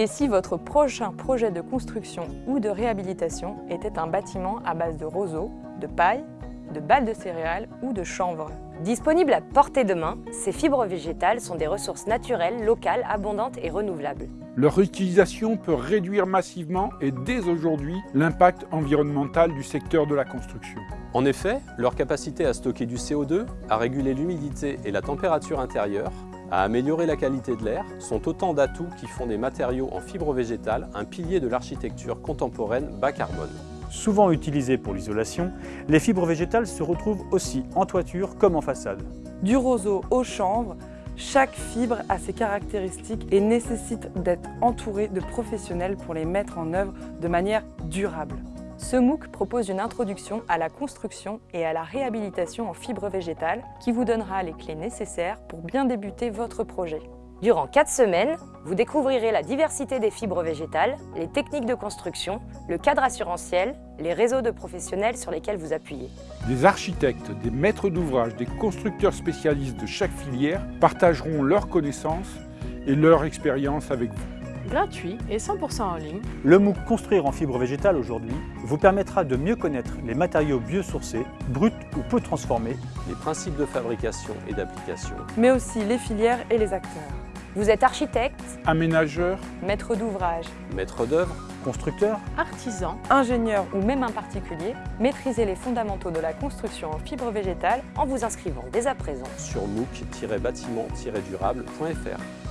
Et si votre prochain projet de construction ou de réhabilitation était un bâtiment à base de roseaux, de paille, de balles de céréales ou de chanvre Disponibles à portée de main, ces fibres végétales sont des ressources naturelles, locales, abondantes et renouvelables. Leur utilisation peut réduire massivement et dès aujourd'hui l'impact environnemental du secteur de la construction. En effet, leur capacité à stocker du CO2, à réguler l'humidité et la température intérieure, à améliorer la qualité de l'air sont autant d'atouts qui font des matériaux en fibres végétales un pilier de l'architecture contemporaine bas carbone. Souvent utilisées pour l'isolation, les fibres végétales se retrouvent aussi en toiture comme en façade. Du roseau au chanvre, chaque fibre a ses caractéristiques et nécessite d'être entourée de professionnels pour les mettre en œuvre de manière durable. Ce MOOC propose une introduction à la construction et à la réhabilitation en fibres végétales qui vous donnera les clés nécessaires pour bien débuter votre projet. Durant 4 semaines, vous découvrirez la diversité des fibres végétales, les techniques de construction, le cadre assurantiel, les réseaux de professionnels sur lesquels vous appuyez. Des architectes, des maîtres d'ouvrage, des constructeurs spécialistes de chaque filière partageront leurs connaissances et leur expérience avec vous. Gratuit et 100% en ligne, Le MOOC Construire en fibre végétale aujourd'hui vous permettra de mieux connaître les matériaux biosourcés, bruts ou peu transformés, Les principes de fabrication et d'application, Mais aussi les filières et les acteurs. Vous êtes architecte, Aménageurs, Maître d'ouvrage, maître d'œuvre, constructeurs, artisan, ingénieur ou même un particulier, maîtrisez les fondamentaux de la construction en fibres végétales en vous inscrivant dès à présent sur mooc-bâtiment-durable.fr.